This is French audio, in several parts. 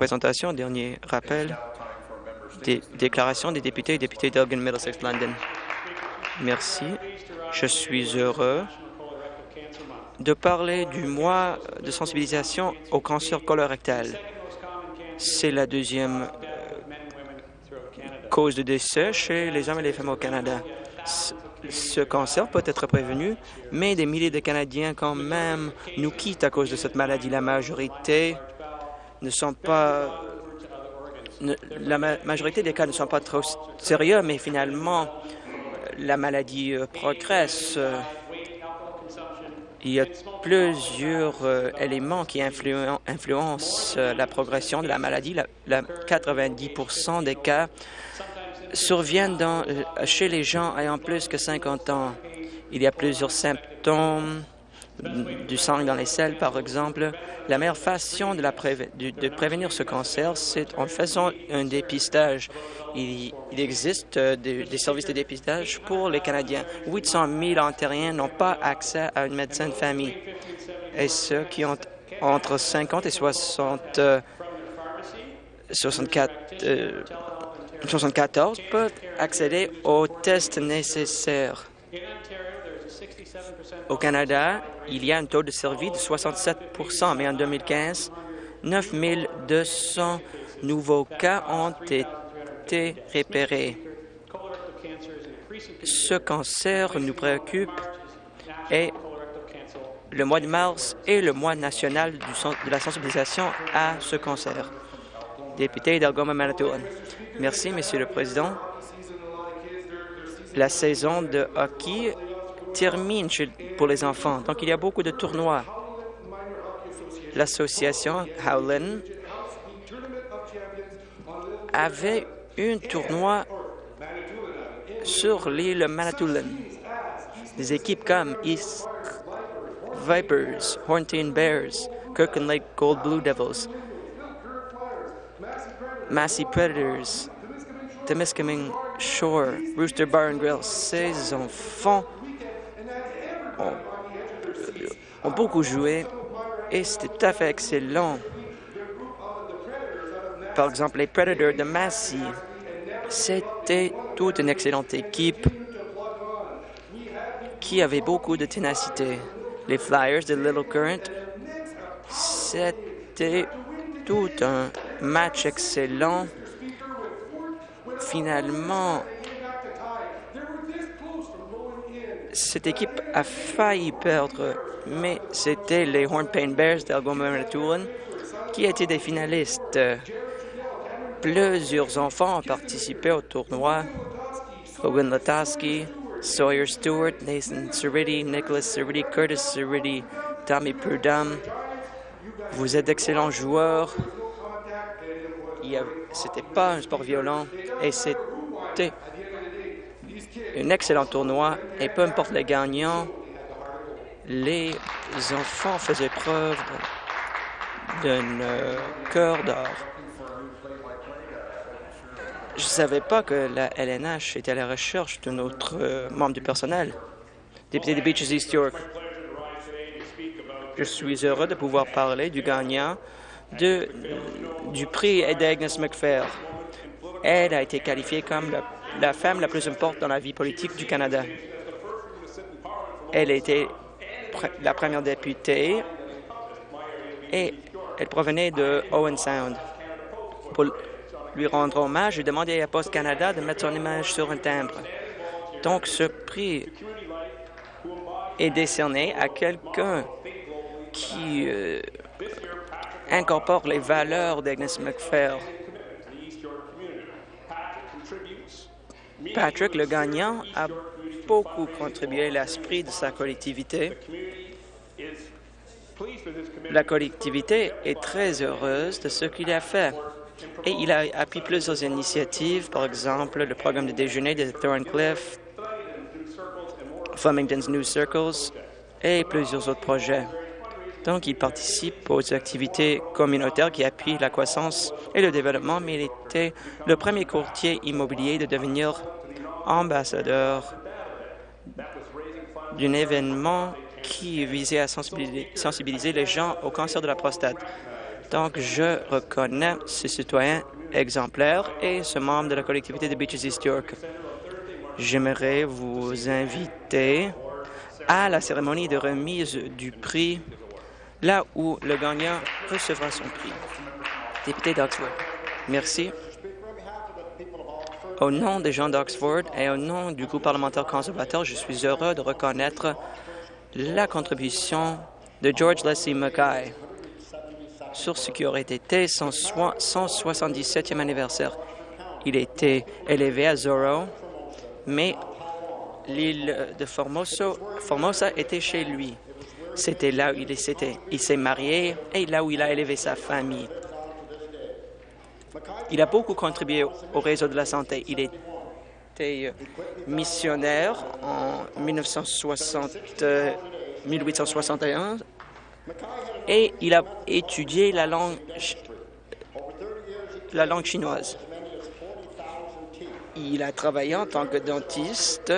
présentation, dernier rappel des déclarations des députés et députés d'Elgin Middlesex London. Merci. Je suis heureux de parler du mois de sensibilisation au cancer colorectal. C'est la deuxième euh, cause de décès chez les hommes et les femmes au Canada. Ce cancer peut être prévenu, mais des milliers de Canadiens quand même nous quittent à cause de cette maladie. La majorité ne sont pas... la majorité des cas ne sont pas trop sérieux, mais finalement, la maladie euh, progresse. Il y a plusieurs euh, éléments qui influencent euh, la progression de la maladie. La, 90% des cas surviennent dans, chez les gens ayant plus que 50 ans. Il y a plusieurs symptômes du sang dans les selles, par exemple. La meilleure façon de, prévenir ce cancer, c'est en faisant un dépistage. Il, existe euh, des, services de dépistage pour les Canadiens. 800 000 Ontariens n'ont pas accès à une médecin de famille. Et ceux qui ont entre 50 et 60, 64, 74 peuvent accéder aux tests nécessaires. Au Canada, il y a un taux de survie de 67% mais en 2015, 9 200 nouveaux cas ont été repérés. Ce cancer nous préoccupe et le mois de mars est le mois national de la sensibilisation à ce cancer. Député d'Algoma Manitoulin. Merci, Monsieur le Président. La saison de hockey termine pour les enfants. Donc, il y a beaucoup de tournois. L'association Howlin avait un tournoi sur l'île Manitoulin. Des équipes comme East Vipers, Hornteen Bears, Kirkland Lake Gold Blue Devils, Massey Predators, Temiskaming Shore, Rooster Bar and Grill. Ces enfants ont, beaucoup joué et c'était tout à fait excellent. Par exemple, les Predators de Massey, c'était toute une excellente équipe qui avait beaucoup de ténacité. Les Flyers de Little Current, c'était tout un match excellent. Finalement, cette équipe a failli perdre, mais c'était les Hornpain Bears d'Algoma qui étaient des finalistes. Plusieurs enfants ont participé au tournoi. Hogan Lataski, Sawyer Stewart, Nathan Cerriti, Nicholas Cerriti, Curtis Cerriti, Tommy Prudhomme. Vous êtes d'excellents joueurs. C'était pas un sport violent et c'était un excellent tournoi et peu importe les gagnants, les enfants faisaient preuve d'un euh, cœur d'or. Je ne savais pas que la LNH était à la recherche d'un autre euh, membre du personnel. Député de Beaches East York, je suis heureux de pouvoir parler du gagnant du prix d'Agnes McPhail. Elle a été qualifiée comme la la femme la plus importante dans la vie politique du Canada. Elle était la première députée et elle provenait de Owen Sound. Pour lui rendre hommage, j'ai demandé à Post Canada de mettre son image sur un timbre. Donc, ce prix est décerné à quelqu'un qui euh, incorpore les valeurs d'Agnes McPhail Patrick, le gagnant, a beaucoup contribué à l'esprit de sa collectivité. La collectivité est très heureuse de ce qu'il a fait et il a appuyé plusieurs initiatives, par exemple le programme de déjeuner de Thorncliffe, Flemington's New Circles et plusieurs autres projets. Donc, il participe aux activités communautaires qui appuient la croissance et le développement, mais il était le premier courtier immobilier de devenir ambassadeur d'un événement qui visait à sensibiliser les gens au cancer de la prostate. Donc, je reconnais ce citoyen exemplaire et ce membre de la collectivité de Beaches East York. J'aimerais vous inviter à la cérémonie de remise du prix, là où le gagnant recevra son prix. Député d'Oxford. Merci. Au nom des gens d'Oxford et au nom du groupe parlementaire conservateur, je suis heureux de reconnaître la contribution de George Leslie Mackay sur ce qui aurait été son 177e anniversaire. Il été élevé à Zorro, mais l'île de Formosa était chez lui. C'était là où il Il s'est marié et là où il a élevé sa famille. Il a beaucoup contribué au réseau de la santé. Il était euh, missionnaire en 1960, 1861 et il a étudié la langue, la langue chinoise. Il a travaillé en tant que dentiste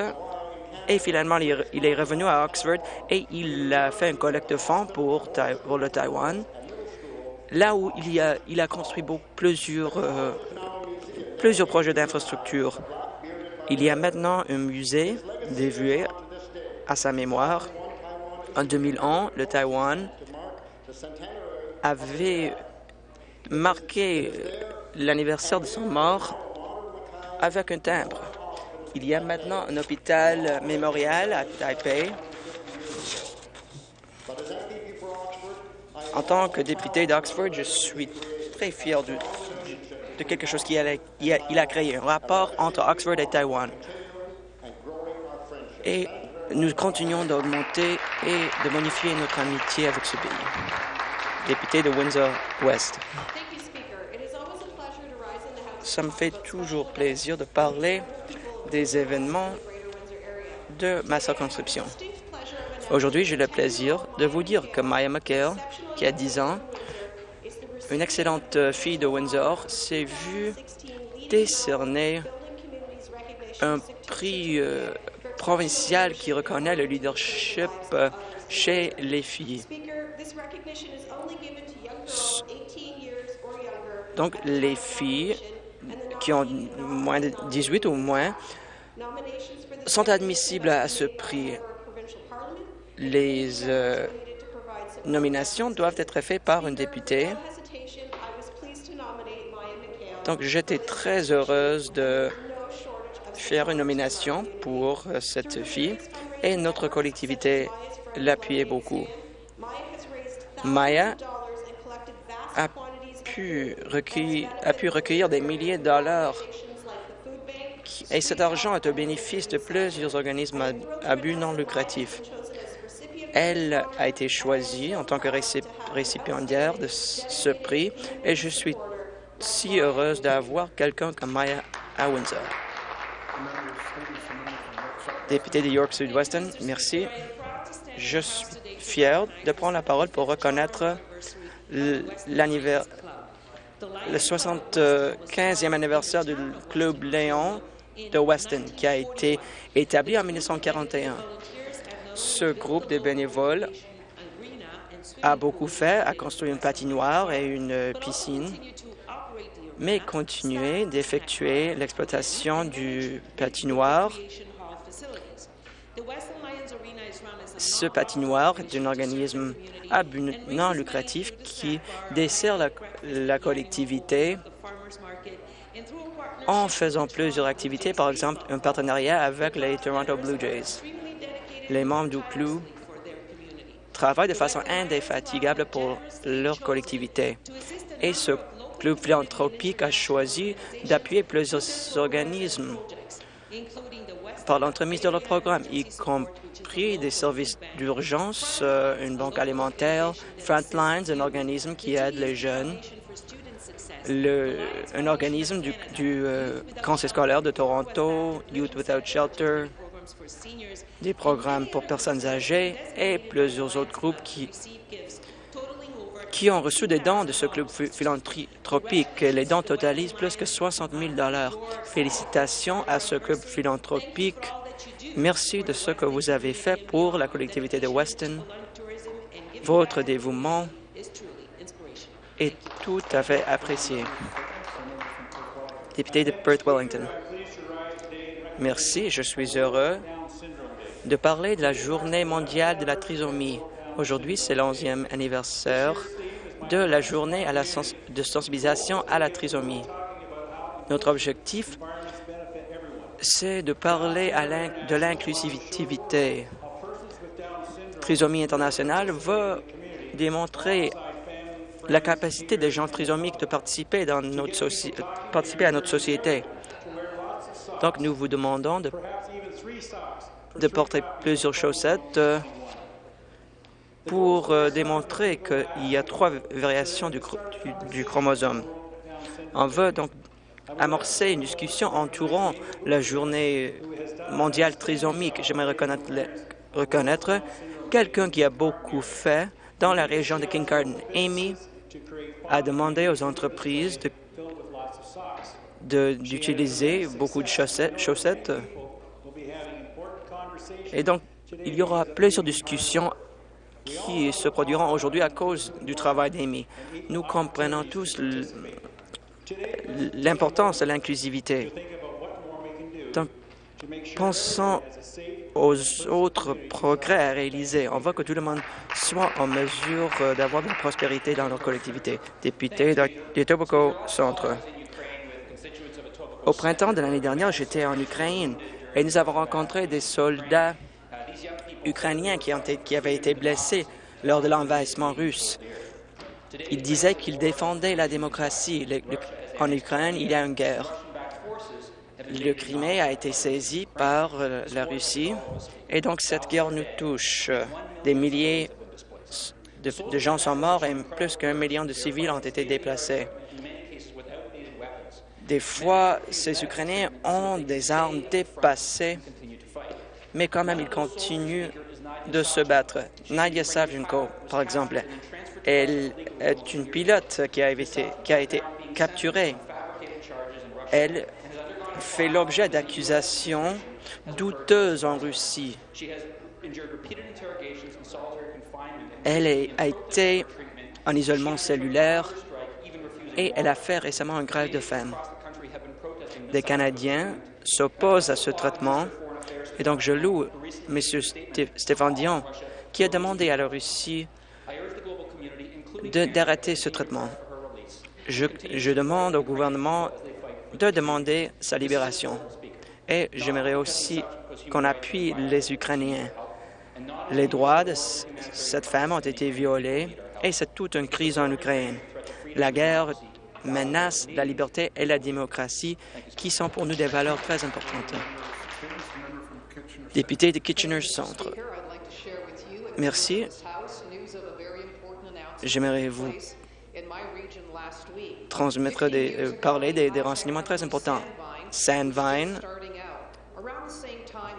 et finalement il est revenu à Oxford et il a fait un collecte de fonds pour, pour le Taïwan, là où il, a, construit plusieurs, euh, plusieurs projets d'infrastructure. Il y a maintenant un musée dévoué à sa mémoire. En 2001, le Taïwan avait marqué l'anniversaire de son mort avec un timbre. Il y a maintenant un hôpital mémorial à Taipei. En tant que député d'Oxford, je suis très fier de, quelque chose qu'il a, créé, un rapport entre Oxford et Taïwan. Et nous continuons d'augmenter et de modifier notre amitié avec ce pays. Député de Windsor-West. Ça me fait toujours plaisir de parler des événements de ma circonscription. Aujourd'hui, j'ai le plaisir de vous dire que Maya McHale, qui a 10 ans, une excellente fille de Windsor, s'est vue décerner un prix euh, provincial qui reconnaît le leadership euh, chez les filles. Donc, les filles qui ont moins de 18 ou moins sont admissibles à ce prix. Les euh, nominations doivent être faites par un député. Donc, j'étais très heureuse de faire une nomination pour cette fille et notre collectivité l'appuyait beaucoup. Maya a pu, recueillir, a pu recueillir des milliers de dollars et cet argent est au bénéfice de plusieurs organismes à, but non lucratif. Elle a été choisie en tant que récipiendaire de ce prix et je suis si heureuse d'avoir quelqu'un comme Maya à Windsor. Député de York Sud-Weston, merci. Je suis fier de prendre la parole pour reconnaître le 75e anniversaire du Club Léon de Weston, qui a été établi en 1941. Ce groupe de bénévoles a beaucoup fait, a construit une patinoire et une piscine, mais continué d'effectuer l'exploitation du patinoire ce patinoire est un organisme non lucratif qui dessert la, collectivité en faisant plusieurs activités, par exemple un partenariat avec les Toronto Blue Jays. Les membres du club travaillent de façon indéfatigable pour leur collectivité. Et ce club philanthropique a choisi d'appuyer plusieurs organismes par l'entremise de leur programme, y compris des services d'urgence, euh, une banque alimentaire, Frontlines, un organisme qui aide les jeunes, un organisme du, euh, Conseil scolaire de Toronto, Youth Without Shelter, des programmes pour personnes âgées et plusieurs autres groupes qui ont reçu des dons de ce club philanthropique. Les dons totalisent plus que 60 000 Félicitations à ce club philanthropique. Merci de ce que vous avez fait pour la collectivité de Weston. Votre dévouement est tout à fait apprécié. Député de Perth Wellington. Merci, je suis heureux de parler de la Journée mondiale de la trisomie. Aujourd'hui, c'est l'onzième anniversaire de la journée de sensibilisation à la trisomie. Notre objectif, c'est de parler de l'inclusivité. Trisomie internationale veut démontrer la capacité des gens trisomiques de participer à notre société. Donc, nous vous demandons de, de porter plusieurs chaussettes euh, pour euh, démontrer qu'il y a trois variations du, chromosome. On veut donc amorcer une discussion entourant la journée mondiale trisomique. J'aimerais reconnaître, reconnaître quelqu'un qui a beaucoup fait dans la région de Kincardine. Amy a demandé aux entreprises d'utiliser beaucoup de chaussettes. Et donc, il y aura plusieurs discussions qui se produiront aujourd'hui à cause du travail d'Amy. Nous comprenons tous l'importance de l'inclusivité. Donc, pensons aux autres progrès à réaliser. On veut que tout le monde soit en mesure euh, d'avoir de la prospérité dans leur collectivité. Député de Tobacco Centre. Au printemps de l'année dernière, j'étais en Ukraine et nous avons rencontré des soldats ukrainiens qui, avaient été blessés lors de l'envahissement russe. Ils disaient qu'ils défendaient la démocratie. En Ukraine, il y a une guerre. Le Crimée a été saisi par euh, la Russie et donc cette guerre nous touche. Des milliers de, gens sont morts et plus qu'un million de civils ont été déplacés. Des fois, ces Ukrainiens ont des armes dépassées, mais quand même, ils continuent de se battre. Nadia Savchenko, par exemple, elle est une pilote qui a été, capturée. Elle fait l'objet d'accusations douteuses en Russie. Elle a été en isolement cellulaire et elle a fait récemment un grève de faim. Des Canadiens s'opposent à ce traitement et donc je loue M. Stéphane Dion qui a demandé à la Russie d'arrêter ce traitement. Je, je demande au gouvernement de demander sa libération. Et j'aimerais aussi qu'on appuie les Ukrainiens. Les droits de cette femme ont été violés et c'est toute une crise en Ukraine. La guerre menace la liberté et la démocratie qui sont pour nous des valeurs très importantes. Député de Kitchener Centre. Merci. J'aimerais vous transmettre des, euh, parler des, des renseignements très importants. Sandvine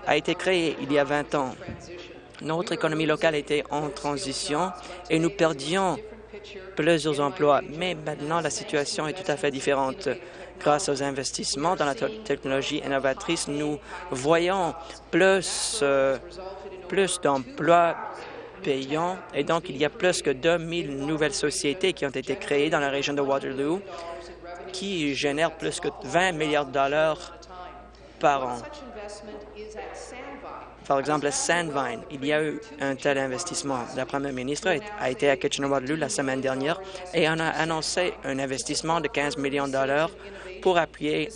a été créé il y a 20 ans. Notre économie locale était en transition et nous perdions plusieurs emplois. Mais maintenant, la situation est tout à fait différente. Grâce aux investissements dans la technologie innovatrice, nous voyons plus, euh, plus d'emplois payants et donc il y a plus que 2000 nouvelles sociétés qui ont été créées dans la région de Waterloo qui génèrent plus que 20 milliards de dollars par an. Par exemple, à Sandvine, il y a eu un tel investissement. La première ministre a été à Kitchener-Waterloo la semaine dernière et on a annoncé un investissement de 15 millions de dollars pour appuyer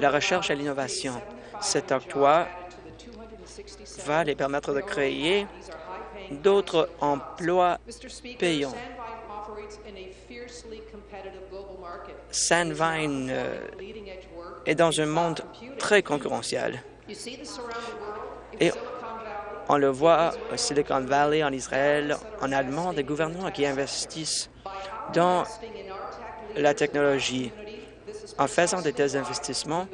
la recherche et l'innovation. Cet octroi va les permettre de créer d'autres emplois payants. Sandvine euh, est dans un monde très concurrentiel. Et on le voit au Silicon Valley, en Israël, en Allemagne, des gouvernements qui investissent dans la technologie. En faisant de tels investissements,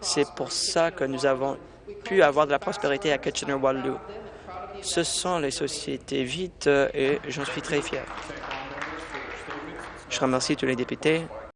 c'est pour ça que nous avons pu avoir de la prospérité à Kitchener-Waterloo. Ce sont les sociétés vides et j'en suis très fier. Je remercie tous les députés